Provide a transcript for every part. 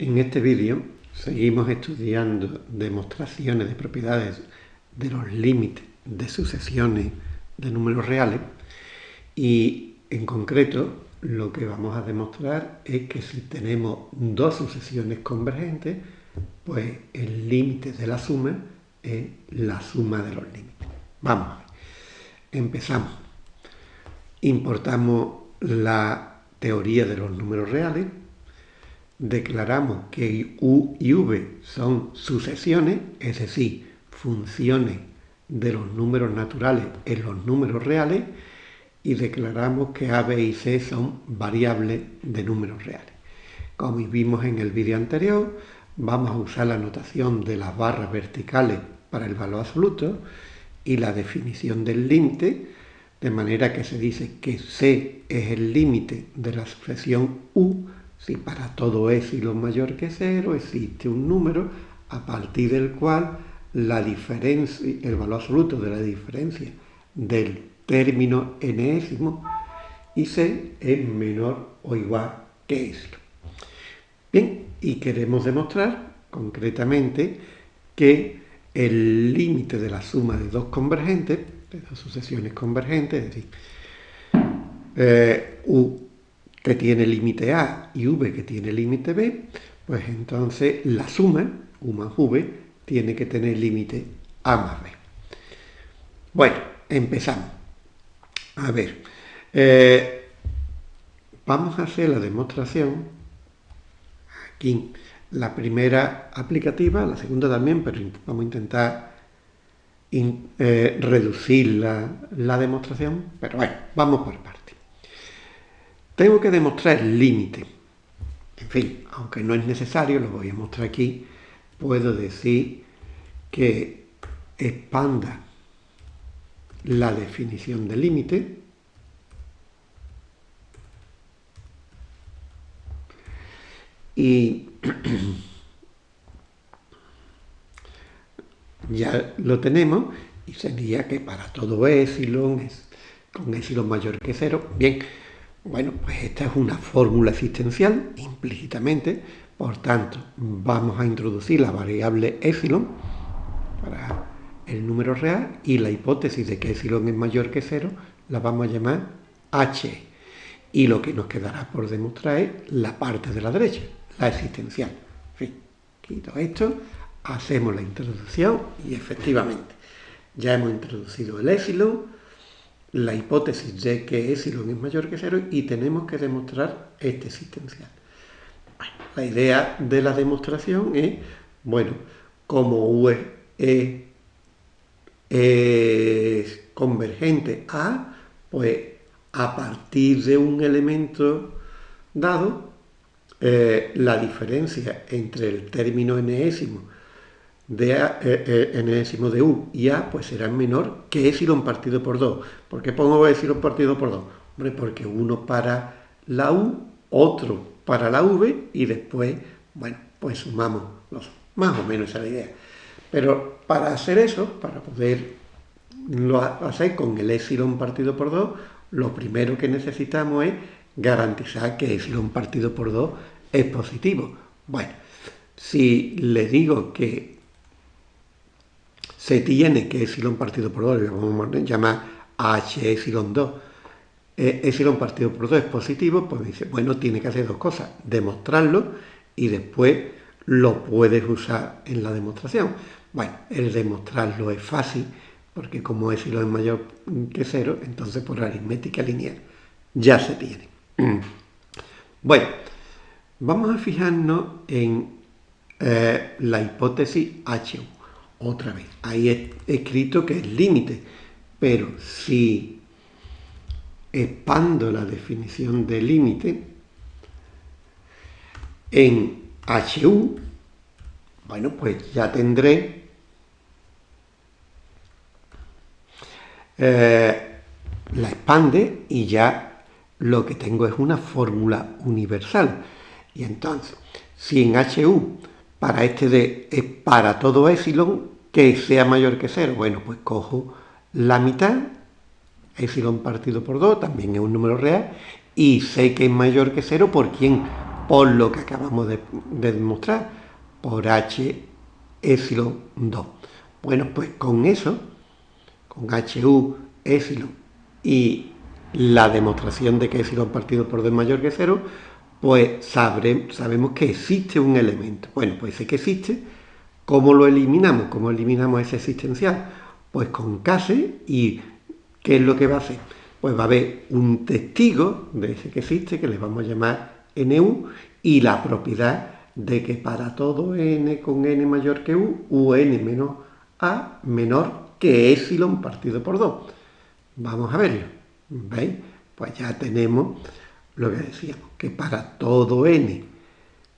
En este vídeo seguimos estudiando demostraciones de propiedades de los límites de sucesiones de números reales y en concreto lo que vamos a demostrar es que si tenemos dos sucesiones convergentes pues el límite de la suma es la suma de los límites. Vamos, empezamos. Importamos la teoría de los números reales declaramos que u y v son sucesiones, es decir, funciones de los números naturales en los números reales, y declaramos que a, b y c son variables de números reales. Como vimos en el vídeo anterior, vamos a usar la notación de las barras verticales para el valor absoluto y la definición del límite, de manera que se dice que c es el límite de la sucesión u si para todo epsilon mayor que cero existe un número a partir del cual la diferencia, el valor absoluto de la diferencia del término enésimo y c es menor o igual que epsilon. Bien, y queremos demostrar concretamente que el límite de la suma de dos convergentes, de dos sucesiones convergentes, es decir, eh, u que tiene límite A y V que tiene límite B, pues entonces la suma, U más V, tiene que tener límite A más B. Bueno, empezamos. A ver, eh, vamos a hacer la demostración. Aquí, la primera aplicativa, la segunda también, pero vamos a intentar eh, reducir la, la demostración. Pero bueno, vamos por partes. Tengo que demostrar el límite. En fin, aunque no es necesario, lo voy a mostrar aquí, puedo decir que expanda la definición de límite y ya lo tenemos y sería que para todo epsilon es con epsilon mayor que cero, bien, bueno, pues esta es una fórmula existencial, implícitamente, por tanto, vamos a introducir la variable epsilon para el número real y la hipótesis de que epsilon es mayor que cero la vamos a llamar h. Y lo que nos quedará por demostrar es la parte de la derecha, la existencial. Quito esto, hacemos la introducción y efectivamente ya hemos introducido el epsilon, la hipótesis de que epsilon es mayor que cero y tenemos que demostrar este existencial. la idea de la demostración es, bueno, como U es, convergente a, pues a partir de un elemento dado, eh, la diferencia entre el término enésimo de A, eh, enésimo de U y A, pues será menor que epsilon partido por 2. ¿Por qué pongo epsilon partido por 2? Hombre, porque uno para la U, otro para la V y después, bueno, pues sumamos los, más o menos esa es la idea. Pero para hacer eso, para poder lo hacer con el epsilon partido por 2, lo primero que necesitamos es garantizar que epsilon partido por 2 es positivo. Bueno, si le digo que se tiene que epsilon partido por 2, vamos a llamar h epsilon 2, eh, epsilon partido por 2 es positivo, pues dice, bueno, tiene que hacer dos cosas, demostrarlo y después lo puedes usar en la demostración. Bueno, el demostrarlo es fácil, porque como epsilon es mayor que 0, entonces por aritmética lineal ya se tiene. Bueno, vamos a fijarnos en eh, la hipótesis H1 otra vez. Ahí he escrito que es límite, pero si expando la definición de límite en HU, bueno, pues ya tendré eh, la expande y ya lo que tengo es una fórmula universal. Y entonces, si en HU para este de es para todo epsilon que sea mayor que 0. Bueno, pues cojo la mitad, epsilon partido por 2, también es un número real, y sé que es mayor que 0 por quién, por lo que acabamos de, demostrar, por h epsilon 2. Bueno, pues con eso, con HU, epsilon y la demostración de que epsilon partido por 2 es mayor que 0, pues sabemos que existe un elemento. Bueno, pues sé que existe. ¿Cómo lo eliminamos? ¿Cómo eliminamos ese existencial? Pues con case y ¿qué es lo que va a hacer? Pues va a haber un testigo de ese que existe, que le vamos a llamar NU, y la propiedad de que para todo n con n mayor que u, un menos a menor que epsilon partido por 2. Vamos a verlo. ¿Veis? Pues ya tenemos lo que decíamos, que para todo n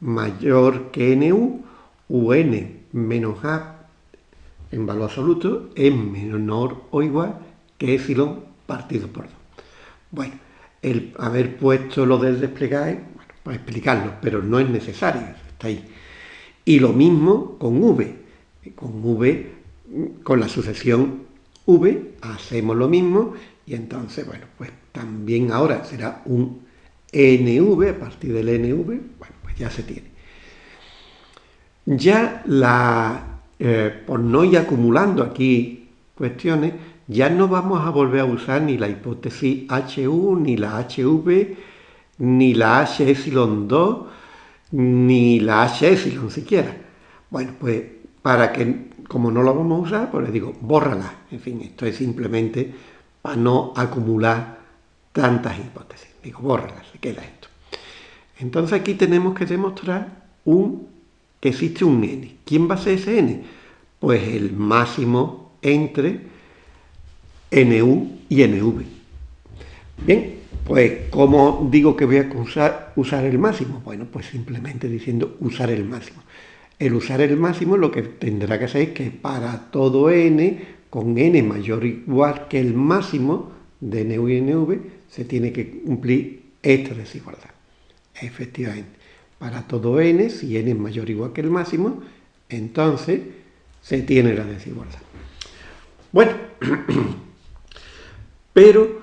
mayor que nu, un menos a en valor absoluto es menor o igual que epsilon partido por 2. Bueno, el haber puesto lo del desplegar, bueno, para explicarlo, pero no es necesario, está ahí. Y lo mismo con v. Con v, con la sucesión v, hacemos lo mismo y entonces, bueno, pues también ahora será un NV, a partir del NV, bueno, pues ya se tiene. Ya la, eh, por no ir acumulando aquí cuestiones, ya no vamos a volver a usar ni la hipótesis HU, ni la HV, ni la H epsilon 2, ni la H epsilon siquiera. Bueno, pues para que, como no lo vamos a usar, pues les digo, bórrala. En fin, esto es simplemente para no acumular tantas hipótesis. Digo, bórrala, se queda esto. Entonces aquí tenemos que demostrar un, que existe un n. ¿Quién va a ser ese n? Pues el máximo entre nu y nv. Bien, pues ¿cómo digo que voy a usar, usar el máximo? Bueno, pues simplemente diciendo usar el máximo. El usar el máximo lo que tendrá que hacer es que para todo n, con n mayor o igual que el máximo de nu y nv, se tiene que cumplir esta desigualdad. Efectivamente, para todo n, si n es mayor o igual que el máximo, entonces se tiene la desigualdad. Bueno, pero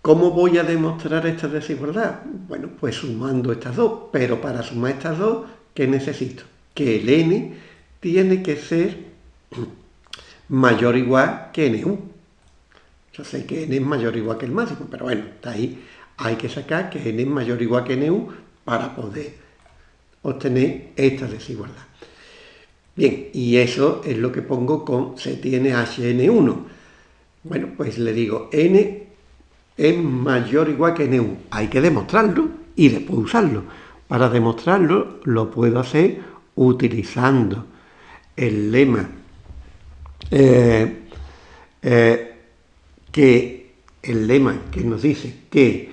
¿cómo voy a demostrar esta desigualdad? Bueno, pues sumando estas dos, pero para sumar estas dos, ¿qué necesito? Que el n tiene que ser mayor o igual que nu. Yo sé que n es mayor o igual que el máximo, pero bueno, está ahí. Hay que sacar que n es mayor o igual que nu para poder obtener esta desigualdad. Bien, y eso es lo que pongo con se tiene hn1. Bueno, pues le digo n es mayor o igual que nu. Hay que demostrarlo y después usarlo. Para demostrarlo lo puedo hacer utilizando el lema eh, eh, que el lema que nos dice que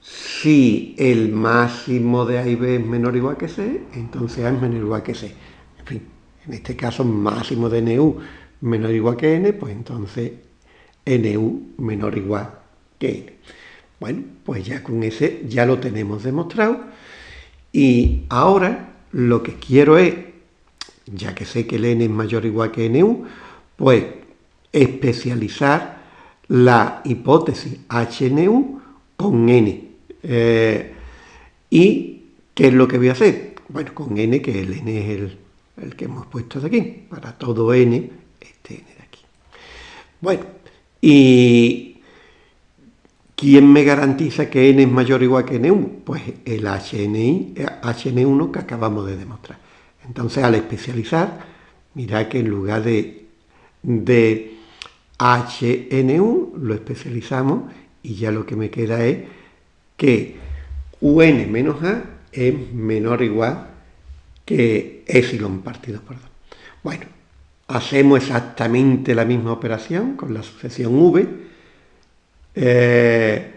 si el máximo de A y B es menor o igual que C, entonces A es menor o igual que C. En fin, en este caso máximo de NU menor o igual que N, pues entonces NU menor o igual que N. Bueno, pues ya con ese ya lo tenemos demostrado. Y ahora lo que quiero es, ya que sé que el N es mayor o igual que NU, pues especializar la hipótesis HNU con N. Eh, ¿Y qué es lo que voy a hacer? Bueno, con N, que el N es el, que hemos puesto de aquí. Para todo N, este N de aquí. Bueno, ¿y quién me garantiza que N es mayor o igual que N1? Pues el HNI, HN1 que acabamos de demostrar. Entonces, al especializar, mira que en lugar de, de HNU, lo especializamos y ya lo que me queda es que UN menos A es menor o igual que epsilon partido por 2. Bueno, hacemos exactamente la misma operación con la sucesión V. Eh,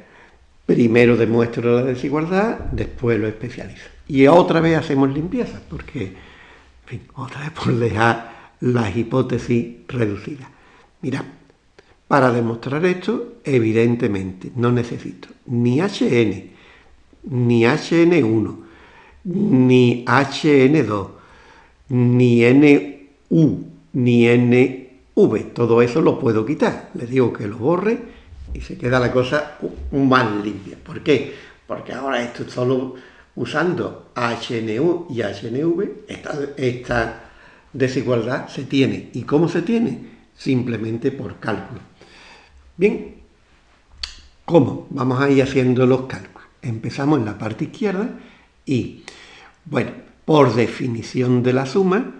primero demuestro la desigualdad, después lo especializo. Y otra vez hacemos limpieza, porque, en fin, otra vez por dejar las hipótesis reducidas. Mira, para demostrar esto, evidentemente, no necesito ni HN, ni HN1, ni HN2, ni NU, ni NV. Todo eso lo puedo quitar. Le digo que lo borre y se queda la cosa más limpia. ¿Por qué? Porque ahora esto solo usando HNU y HNV, esta, desigualdad se tiene. ¿Y cómo se tiene? Simplemente por cálculo. Bien, ¿cómo? Vamos a ir haciendo los cálculos. Empezamos en la parte izquierda y, bueno, por definición de la suma,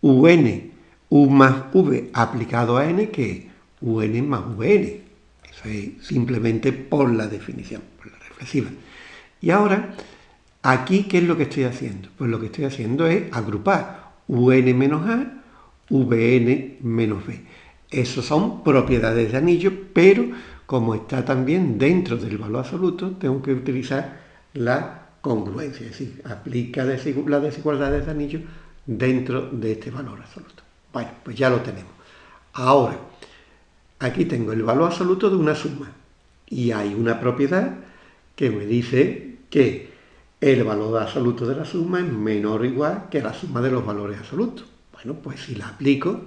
UN, U más V aplicado a N, que es UN más VN. Eso es simplemente por la definición, por la reflexiva. Y ahora, aquí, ¿qué es lo que estoy haciendo? Pues lo que estoy haciendo es agrupar UN menos A, VN menos B. Esos son propiedades de anillo, pero como está también dentro del valor absoluto, tengo que utilizar la congruencia, es decir, aplica las desigualdades de anillo dentro de este valor absoluto. Bueno, pues ya lo tenemos. Ahora, aquí tengo el valor absoluto de una suma y hay una propiedad que me dice que el valor absoluto de la suma es menor o igual que la suma de los valores absolutos. Bueno, pues si la aplico,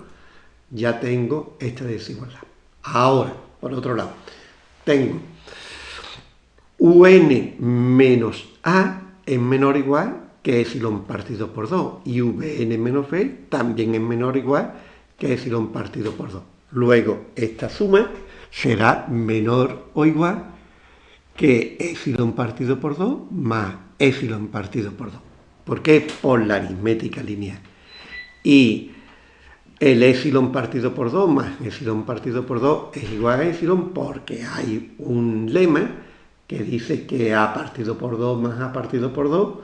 ya tengo esta desigualdad. Ahora, por otro lado, tengo un menos a es menor o igual que epsilon partido por 2 y vn menos b también es menor o igual que epsilon partido por 2. Luego, esta suma será menor o igual que epsilon partido por 2 más epsilon partido por 2. ¿Por qué? Por la aritmética lineal. Y el epsilon partido por 2 más epsilon partido por 2 es igual a epsilon porque hay un lema que dice que a partido por 2 más a partido por 2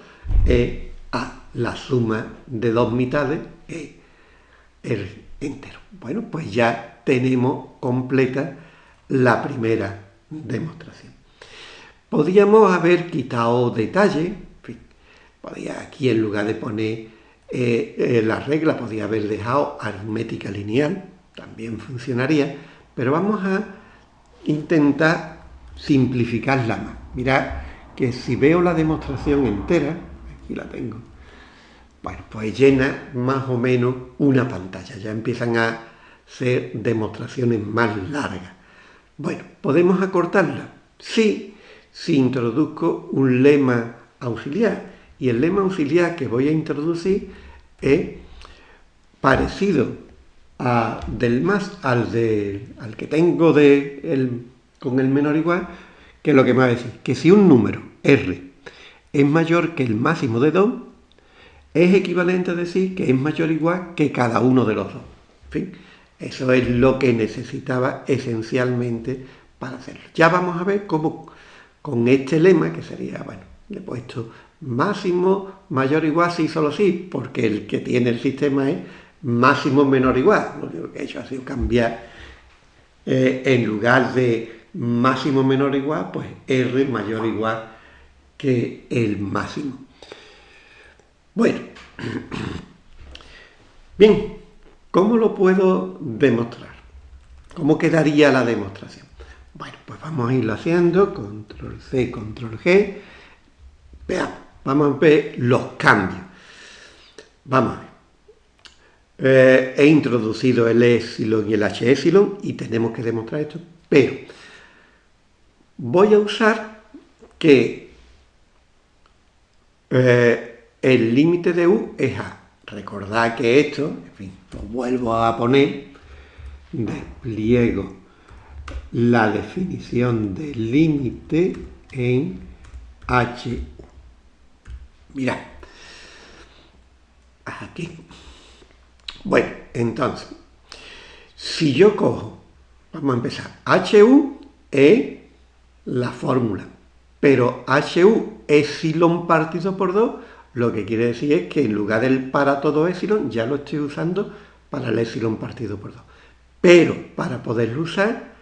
es a la suma de dos mitades es el entero. Bueno, pues ya tenemos completa la primera demostración. Podríamos haber quitado detalle, podía aquí en lugar de poner eh, eh, la regla, podía haber dejado aritmética lineal, también funcionaría, pero vamos a intentar simplificarla más. Mirad que si veo la demostración entera, aquí la tengo, bueno, pues llena más o menos una pantalla, ya empiezan a ser demostraciones más largas. Bueno, ¿podemos acortarla? Sí, si introduzco un lema auxiliar. Y el lema auxiliar que voy a introducir es parecido a, del más al, de, al que tengo de el, con el menor igual, que es lo que me va a decir, que si un número R es mayor que el máximo de 2, es equivalente a decir que es mayor o igual que cada uno de los dos. En fin, eso es lo que necesitaba esencialmente para hacerlo. Ya vamos a ver cómo con este lema, que sería, bueno, le he puesto máximo mayor o igual sí, solo sí, porque el que tiene el sistema es máximo menor o igual. Lo único que he hecho ha sido cambiar eh, en lugar de máximo menor o igual, pues R mayor o igual que el máximo. Bueno, bien, ¿cómo lo puedo demostrar? ¿Cómo quedaría la demostración? Bueno, pues vamos a irlo haciendo, control C, control G. Veamos, vamos a ver los cambios. Vamos a ver. Eh, he introducido el epsilon y el h epsilon y tenemos que demostrar esto, pero voy a usar que eh, el límite de u es a. Recordad que esto, en fin, lo vuelvo a poner, despliego la definición del límite en HU. Mirad, aquí. Bueno, entonces, si yo cojo, vamos a empezar, HU es la fórmula, pero HU epsilon partido por 2, lo que quiere decir es que en lugar del para todo epsilon, ya lo estoy usando para el epsilon partido por 2. Pero para poderlo usar,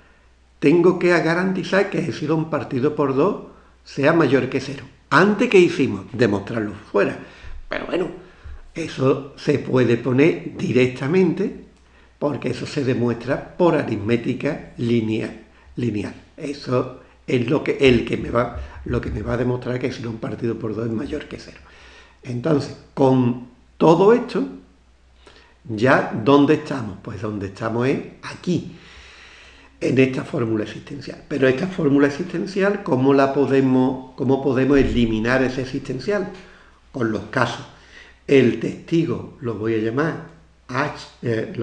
tengo que garantizar que epsilon partido por 2 sea mayor que 0. Antes que hicimos, demostrarlo fuera. Pero bueno, eso se puede poner directamente porque eso se demuestra por aritmética lineal. Eso es lo que, el que me va, lo que me va a demostrar que epsilon partido por 2 es mayor que 0. Entonces, con todo esto, ya ¿dónde estamos? Pues donde estamos es aquí. En esta fórmula existencial. Pero esta fórmula existencial, ¿cómo la podemos, cómo podemos eliminar ese existencial? Con los casos. El testigo lo voy a llamar H, eh,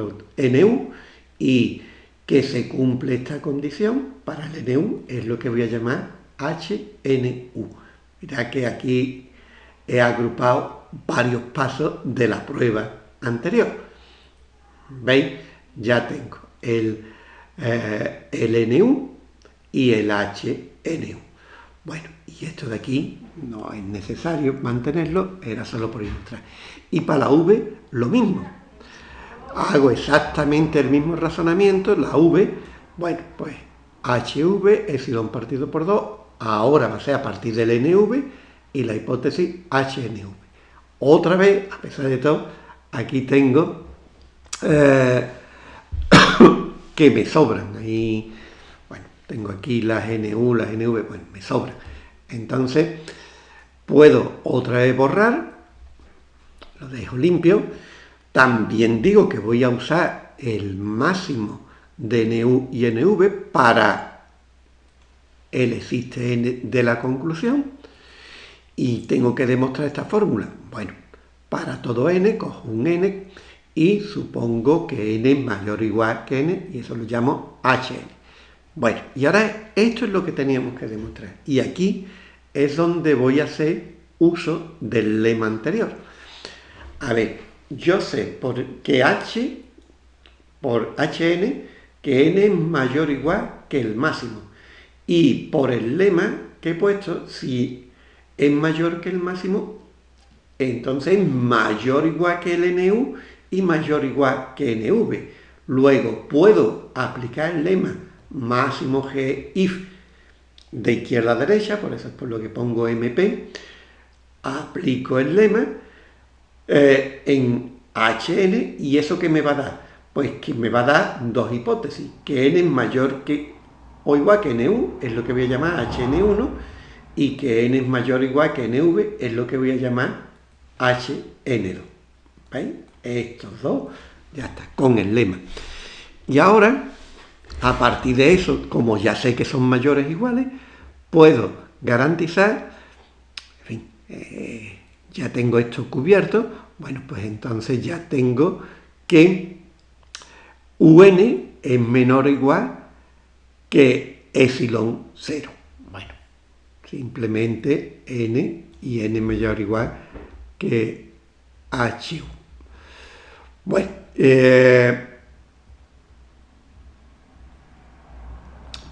NU y que se cumple esta condición para el NU es lo que voy a llamar HNU. Mira que aquí he agrupado varios pasos de la prueba anterior. ¿Veis? Ya tengo el, eh, el NU y el HNU. Bueno, y esto de aquí no es necesario mantenerlo, era solo por ilustrar. Y para la V, lo mismo. Hago exactamente el mismo razonamiento, la V, bueno, pues HV, epsilon partido por 2, ahora va a ser a partir del NV y la hipótesis HNV. Otra vez, a pesar de todo, aquí tengo eh, que me sobran. Ahí, bueno, tengo aquí las NU, las NV, bueno, me sobran. Entonces, puedo otra vez borrar, lo dejo limpio. También digo que voy a usar el máximo de NU y NV para el existe n de la conclusión y tengo que demostrar esta fórmula. Bueno, para todo n cojo un n y supongo que n es mayor o igual que n y eso lo llamo hn. Bueno, y ahora esto es lo que teníamos que demostrar. Y aquí es donde voy a hacer uso del lema anterior. A ver, yo sé por que h por hn que n es mayor o igual que el máximo. Y por el lema que he puesto, si es mayor que el máximo, entonces es mayor o igual que el NU y mayor igual que NV. Luego puedo aplicar el lema máximo G if de izquierda a derecha, por eso es por lo que pongo MP, aplico el lema eh, en HN y eso que me va a dar, pues que me va a dar dos hipótesis, que N es mayor que o igual que NU, es lo que voy a llamar HN1, y que N es mayor o igual que NV, es lo que voy a llamar HN2. ¿Veis? Estos dos, ya está, con el lema. Y ahora, a partir de eso, como ya sé que son mayores iguales, puedo garantizar, en fin, eh, ya tengo esto cubierto, bueno, pues entonces ya tengo que UN es menor o igual que epsilon 0. Bueno, simplemente n y n mayor o igual que h. Bueno, eh,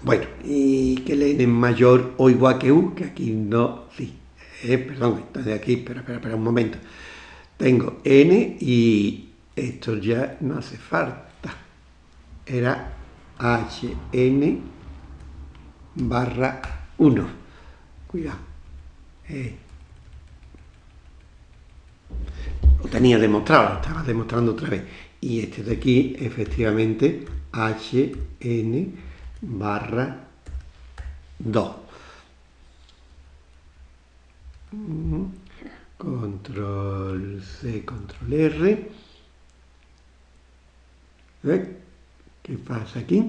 bueno, y que el n es mayor o igual que u, que aquí no, sí, eh, perdón, está de aquí, espera, espera, espera un momento. Tengo n y esto ya no hace falta. Era hn barra 1. Cuidado. Eh. Lo tenía demostrado, lo estaba demostrando otra vez. Y este de aquí, efectivamente, hn barra 2. Control C, control R. ¿Eh? ¿Qué pasa aquí?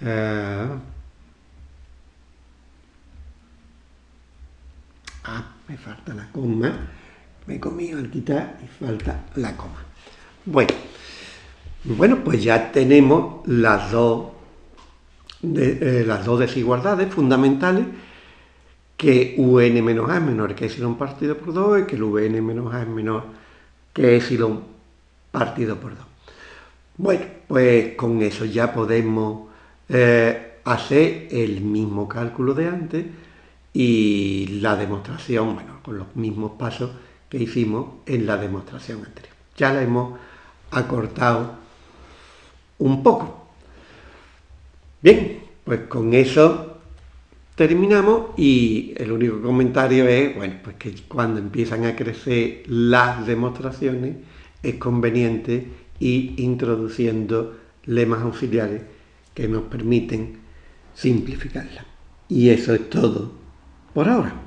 Uh, ah, me falta la coma. Me comí al quitar y falta la coma. Bueno, bueno pues ya tenemos las dos, eh, las dos desigualdades fundamentales que un menos a es menor que epsilon partido por 2 y que el vn menos a es menor que epsilon partido por 2. Bueno, pues con eso ya podemos eh, hacer el mismo cálculo de antes y la demostración, bueno, con los mismos pasos que hicimos en la demostración anterior. Ya la hemos acortado un poco. Bien, pues con eso terminamos y el único comentario es, bueno, pues que cuando empiezan a crecer las demostraciones es conveniente ir introduciendo lemas auxiliares que nos permiten simplificarla. Y eso es todo por ahora.